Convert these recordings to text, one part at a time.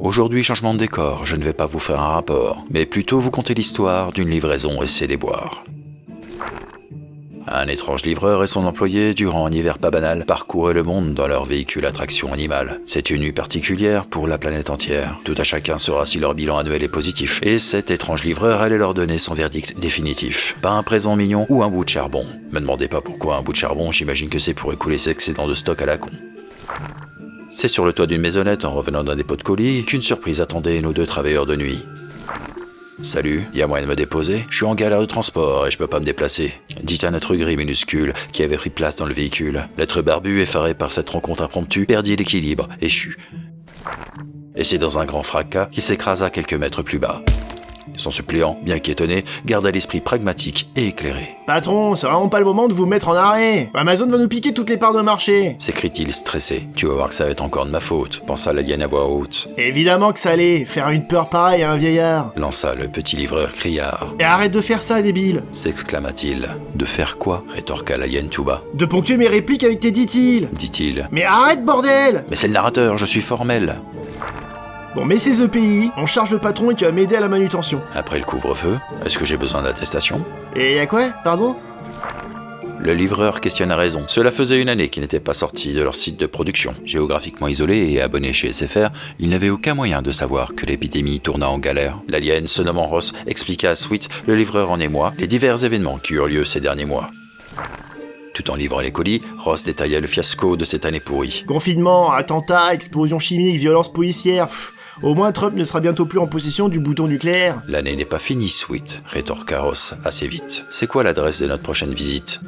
Aujourd'hui, changement de décor, je ne vais pas vous faire un rapport, mais plutôt vous conter l'histoire d'une livraison et ses déboires. Un étrange livreur et son employé, durant un hiver pas banal, parcouraient le monde dans leur véhicule à traction animale. C'est une nuit particulière pour la planète entière. Tout à chacun saura si leur bilan annuel est positif. Et cet étrange livreur allait leur donner son verdict définitif. Pas un présent mignon ou un bout de charbon. Me demandez pas pourquoi un bout de charbon, j'imagine que c'est pour écouler ses excédents de stock à la con. C'est sur le toit d'une maisonnette en revenant d'un dépôt de colis qu'une surprise attendait nos deux travailleurs de nuit. Salut, y a moyen de me déposer? Je suis en galère de transport et je peux pas me déplacer. Dit un être gris minuscule qui avait pris place dans le véhicule. L'être barbu, effaré par cette rencontre impromptue, perdit l'équilibre, échu. Et c'est dans un grand fracas qu'il s'écrasa quelques mètres plus bas. Son suppléant, bien qu'étonné, garda l'esprit pragmatique et éclairé. Patron, c'est vraiment pas le moment de vous mettre en arrêt. Amazon va nous piquer toutes les parts de marché. S'écrie-t-il stressé. Tu vas voir que ça va être encore de ma faute, pensa l'alien à voix haute. Évidemment que ça allait, faire une peur pareille à un vieillard. Lança le petit livreur criard. Et arrête de faire ça, débile. S'exclama-t-il. De faire quoi rétorqua l'alien tout bas. De ponctuer mes répliques avec tes dit-il. Dit-il. Mais arrête, bordel Mais c'est le narrateur, je suis formel. Bon, mais ces EPI, on charge le patron et tu vas m'aider à la manutention. Après le couvre-feu, est-ce que j'ai besoin d'attestation? Et a quoi, pardon? Le livreur questionne à raison. Cela faisait une année qu'ils n'étaient pas sortis de leur site de production. Géographiquement isolés et abonnés chez SFR, ils n'avaient aucun moyen de savoir que l'épidémie tourna en galère. L'alien, se nommant Ross, expliqua à Sweet, le livreur en émoi, les divers événements qui eurent lieu ces derniers mois. Tout en livrant les colis, Ross détailla le fiasco de cette année pourrie. Confinement, attentat, explosion chimique, violence policière. pff, au moins Trump ne sera bientôt plus en possession du bouton nucléaire. L'année n'est pas finie, Sweet, rétorqua Ross assez vite. C'est quoi l'adresse de notre prochaine visite?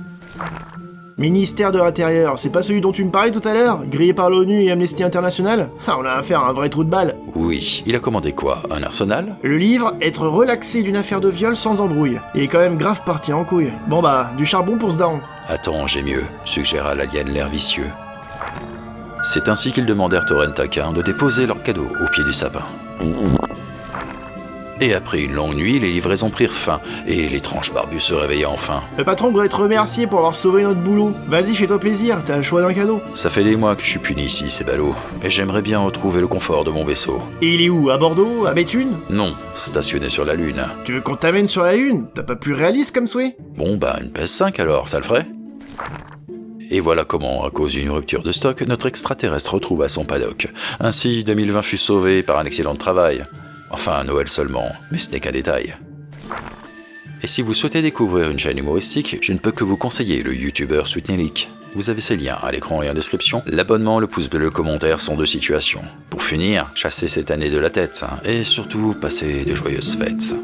Ministère de l'Intérieur, c'est pas celui dont tu me parlais tout à l'heure? Grillé par l'ONU et Amnesty International? Ah, on a affaire à un vrai trou de balle. Oui, il a commandé quoi? Un arsenal? Le livre, être relaxé d'une affaire de viol sans embrouille. Il est quand même grave parti en couille. Bon bah, du charbon pour ce daron. Attends, j'ai mieux, suggéra l'alien l'air vicieux. C'est ainsi qu'ils demandèrent au Rentaquin de déposer leur cadeau au pied du sapin. Et après une longue nuit, les livraisons prirent fin, et l'étrange barbu se réveilla enfin. Le patron voudrait te remercier pour avoir sauvé notre boulot. Vas-y, fais-toi plaisir, t'as le choix d'un cadeau. Ça fait des mois que je suis puni ici, c'est ballot, et j'aimerais bien retrouver le confort de mon vaisseau. Et il est où À Bordeaux À Béthune? Non, stationné sur la Lune. Tu veux qu'on t'amène sur la Lune? T'as pas plus réaliste comme souhait? Bon bah, une PS5 alors, ça le ferait et voilà comment, à cause d'une rupture de stock, notre extraterrestre retrouva son paddock. Ainsi, 2020 fut sauvé par un excellent travail. Enfin, Noël seulement, mais ce n'est qu'un détail. Et si vous souhaitez découvrir une chaîne humoristique, je ne peux que vous conseiller le youtubeur Sweetnelik. Vous avez ses liens à l'écran et en description. L'abonnement, le pouce bleu, le commentaire sont deux situations. Pour finir, chassez cette année de la tête, et surtout, passez de joyeuses fêtes.